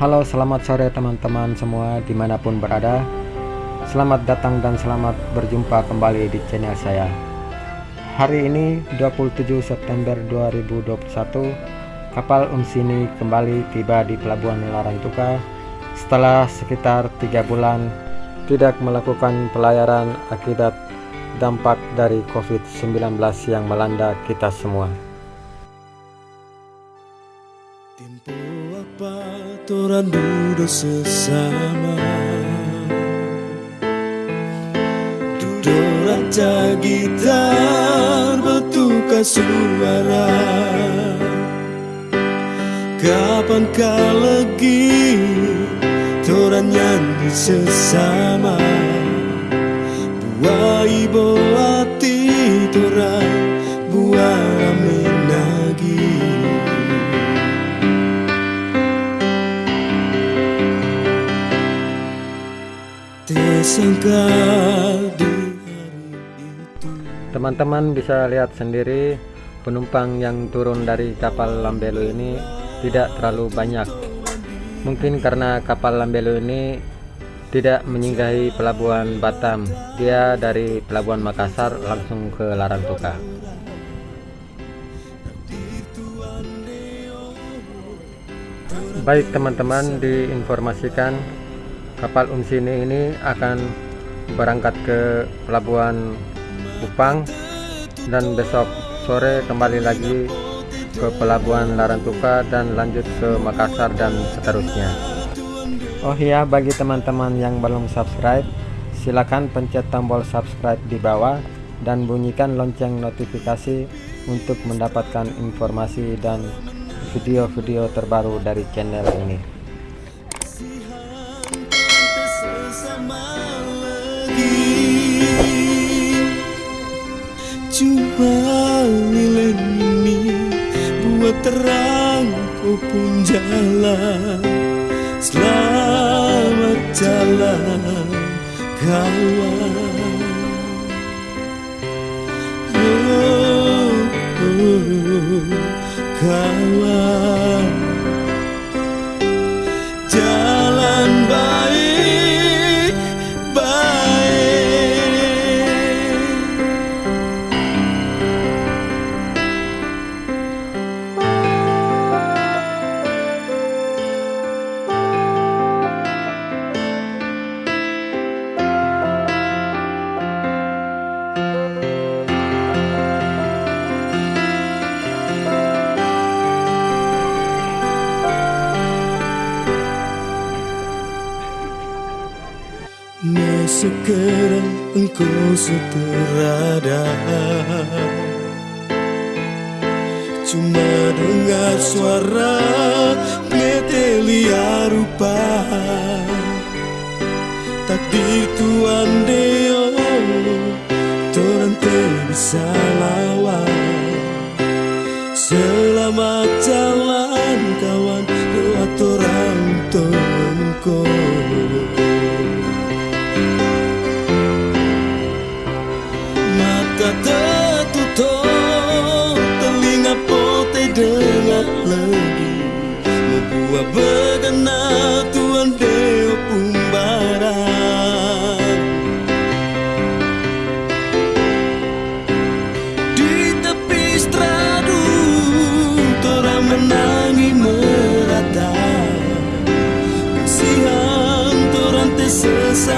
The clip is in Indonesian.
Halo selamat sore teman-teman semua di mana pun berada. Selamat datang dan selamat berjumpa kembali di channel saya. Hari ini 27 September 2021 Kapal Unsini kembali tiba di Pelabuhan Larantuka Setelah sekitar tiga bulan tidak melakukan pelayaran akibat dampak dari COVID-19 yang melanda kita semua toran duduk sesama. Duduk raja gitar bertukar suara. Kapankah lagi toran nyanyi sesama? Buah ibu hati Itu Teman-teman bisa lihat sendiri penumpang yang turun dari kapal Lambelu ini tidak terlalu banyak. Mungkin karena kapal Lambelu ini tidak menyinggahi pelabuhan Batam. Dia dari pelabuhan Makassar langsung ke Larantuka. Baik teman-teman diinformasikan kapal Unsini ini akan berangkat ke pelabuhan Kupang dan besok sore kembali lagi ke pelabuhan Larantuka dan lanjut ke Makassar dan seterusnya. Oh iya, bagi teman-teman yang belum subscribe, silakan pencet tombol subscribe di bawah dan bunyikan lonceng notifikasi untuk mendapatkan informasi dan video-video terbaru dari channel ini. Cuma lilin ini buat terang kau pun jalan. Selamat jalan kawan. Oh, oh, kawan sekarang engkau seterada. Cuma dengar suara metelia rupa. Takdir Tuhan Deo Tuhan bisa lawan. Selamat